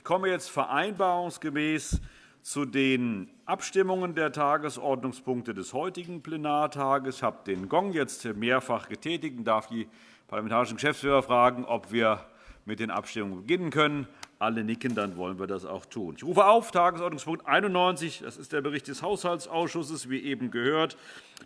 Ich komme jetzt vereinbarungsgemäß zu den Abstimmungen der Tagesordnungspunkte des heutigen Plenartages. Ich habe den Gong jetzt mehrfach getätigt und darf die parlamentarischen Geschäftsführer fragen, ob wir mit den Abstimmungen beginnen können. Alle nicken, dann wollen wir das auch tun. Ich rufe auf Tagesordnungspunkt 91. Das ist der Bericht des Haushaltsausschusses, wie eben gehört.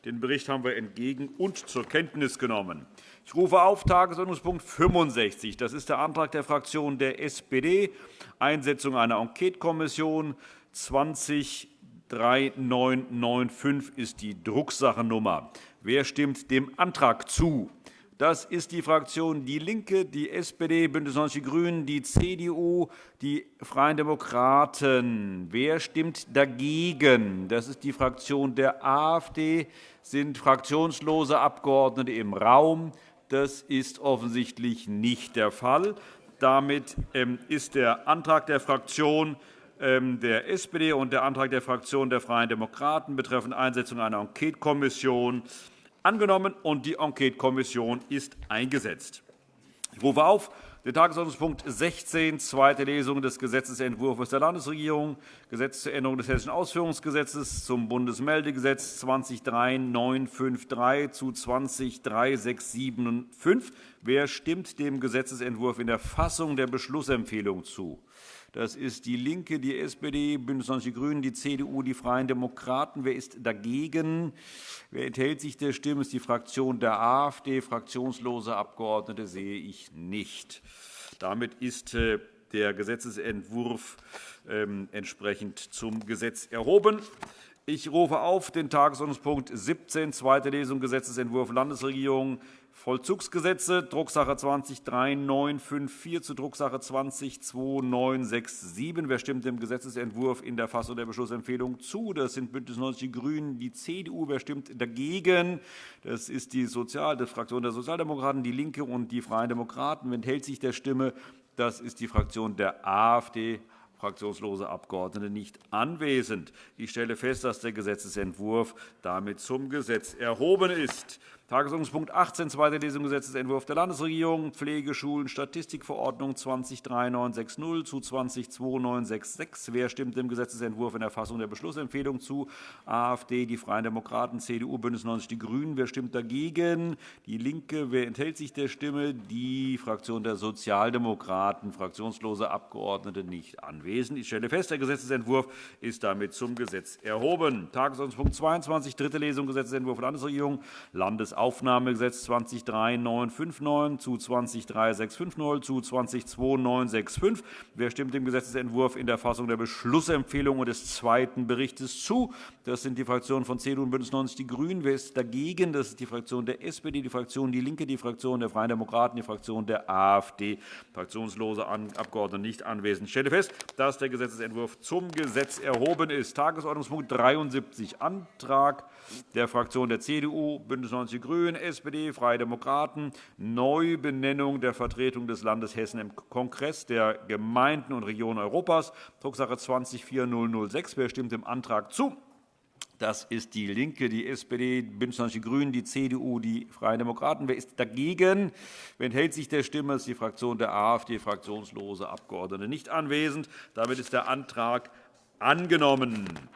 Den Bericht haben wir entgegen und zur Kenntnis genommen. Ich rufe auf Tagesordnungspunkt 65. Das ist der Antrag der Fraktion der SPD, Einsetzung einer Enquetekommission 203995 ist die Drucksachennummer. Wer stimmt dem Antrag zu? Das ist die Fraktion DIE LINKE, die SPD, BÜNDNIS 90 die GRÜNEN, die CDU, die Freien Demokraten. Wer stimmt dagegen? Das ist die Fraktion der AfD. Sind fraktionslose Abgeordnete im Raum? Das ist offensichtlich nicht der Fall. Damit ähm, ist der Antrag der Fraktion ähm, der SPD und der Antrag der Fraktion der Freien Demokraten betreffend Einsetzung einer Enquetekommission angenommen, und die Enquetekommission ist eingesetzt. Ich rufe auf den Tagesordnungspunkt 16, zweite Lesung des Gesetzentwurfs der Landesregierung, Gesetz zur Änderung des Hessischen Ausführungsgesetzes zum Bundesmeldegesetz 203953 zu 203675. Wer stimmt dem Gesetzentwurf in der Fassung der Beschlussempfehlung zu? Das ist DIE LINKE, die SPD, BÜNDNIS 90 die GRÜNEN, die CDU, die Freien Demokraten. Wer ist dagegen? Wer enthält sich der Stimme? Das ist die Fraktion der AfD. Fraktionslose Abgeordnete sehe ich nicht. Damit ist äh, der Gesetzentwurf ähm, entsprechend zum Gesetz erhoben. Ich rufe auf den Tagesordnungspunkt 17, zweite Lesung Gesetzentwurf Landesregierung Vollzugsgesetze, Drucksache 20-3954 zu Drucksache 20-2967. Wer stimmt dem Gesetzentwurf in der Fassung der Beschlussempfehlung zu? Das sind BÜNDNIS 90 die GRÜNEN, die CDU. Wer stimmt dagegen? Das ist die, Sozial die Fraktion der Sozialdemokraten, DIE LINKE und die Freien Demokraten. Wer enthält sich der Stimme? Das ist die Fraktion der AfD fraktionslose Abgeordnete nicht anwesend. Ich stelle fest, dass der Gesetzentwurf damit zum Gesetz erhoben ist. Tagesordnungspunkt 18, zweite Lesung Gesetzentwurf der Landesregierung, Pflegeschulen, Statistikverordnung 203960 zu 202966. Wer stimmt dem Gesetzentwurf in der Fassung der Beschlussempfehlung zu? AfD, die Freien Demokraten, CDU, BÜNDNIS 90 die GRÜNEN. Wer stimmt dagegen? DIE LINKE. Wer enthält sich der Stimme? Die Fraktion der Sozialdemokraten. Fraktionslose Abgeordnete nicht anwesend. Ich stelle fest, der Gesetzentwurf ist damit zum Gesetz erhoben. Tagesordnungspunkt 22, dritte Lesung Gesetzentwurf Landesregierung, Landes Aufnahmegesetz 203959 zu 203650 zu 202965. Wer stimmt dem Gesetzentwurf in der Fassung der Beschlussempfehlung und des zweiten Berichts zu? Das sind die Fraktionen von CDU und BÜNDNIS 90 die GRÜNEN. Wer ist dagegen? Das ist die Fraktion der SPD, die Fraktion DIE LINKE, die Fraktion der Freien Demokraten, die Fraktion der AfD. Fraktionslose Abgeordnete nicht anwesend. Ich stelle fest, dass der Gesetzentwurf zum Gesetz erhoben ist. Tagesordnungspunkt 73, Antrag der Fraktion der CDU, BÜNDNIS 90 die GRÜNEN, SPD, Freie Demokraten, Neubenennung der Vertretung des Landes Hessen im Kongress der Gemeinden und Regionen Europas, Drucksache 204006. Wer stimmt dem Antrag zu? Das ist DIE LINKE, die SPD, BÜNDNIS 90 die GRÜNEN, die CDU, die Freien Demokraten. Wer ist dagegen? Wer enthält sich der Stimme? Das ist die Fraktion der AfD, fraktionslose Abgeordnete nicht anwesend. Damit ist der Antrag angenommen.